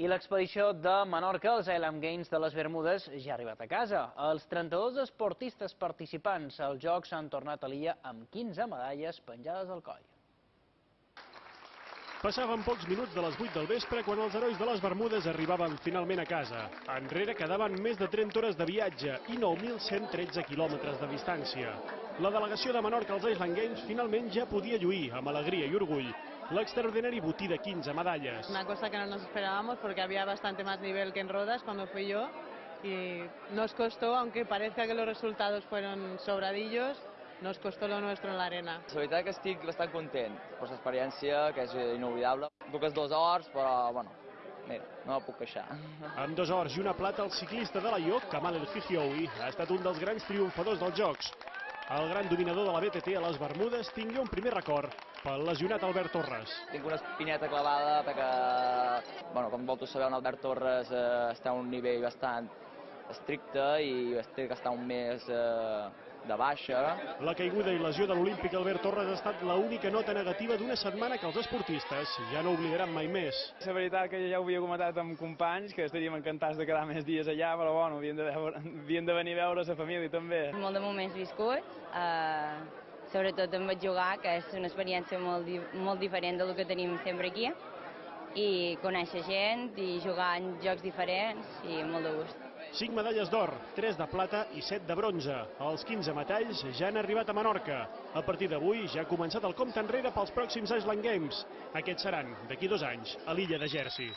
I l'expedició de Menorca als Island Games de les Bermudes ja ha arribat a casa. Els 32 esportistes participants als Jocs han tornat a l'illa amb 15 medalles penjades al coll. Passaven pocs minuts de les 8 del vespre quan els herois de les Bermudes arribaven finalment a casa. Enrere quedaven més de 30 hores de viatge i 9.113 quilòmetres de distància. La delegació de Menorca als Island Games finalment ja podia lluir amb alegria i orgull l'extraordinari botí de 15 medalles. Una cosa que no nos esperábamos porque había bastante más nivel que en Rodas cuando fui yo y nos costó, aunque parezca que los resultados fueron sobradillos, nos costó lo nuestro en l'arena. La veritat que estic bastant content per l'experiència, que és inoblidable. Poques dos hores, però, bueno, mira, no me puc queixar. Amb dos hores i una plata, el ciclista de la IOC, Kamal El Hihioui, ha estat un dels grans triomfadors dels Jocs. El gran dominador de la BTT a les Bermudes tingué un primer record pel lesionat Albert Torres. Tinc una espineta clavada perquè, bueno, com vosaltres sabeu, en Albert Torres eh, està a un nivell bastant estricte i té que estar un mes eh, de baixa. La caiguda i lesió de l'Olímpic Albert Torres ha estat l'única nota negativa d'una setmana que els esportistes ja no oblidaran mai més. La veritat que ja ho havia comentat amb companys, que estaríem encantats de quedar més dies allà, però bueno, havien de, veure, havien de venir a veure la família també. Molt de moments viscuts, eh, sobretot em vaig jugar, que és una experiència molt, molt diferent del que tenim sempre aquí, i conèixer gent i jugar en jocs diferents i molt de gust. 5 medalles d'or, 3 de plata i 7 de bronze. Els 15 metalls ja han arribat a Menorca. A partir d'avui ja ha començat el compte enrere pels pròxims Island Games. Aquests seran, d'aquí dos anys, a l'illa de Jersey.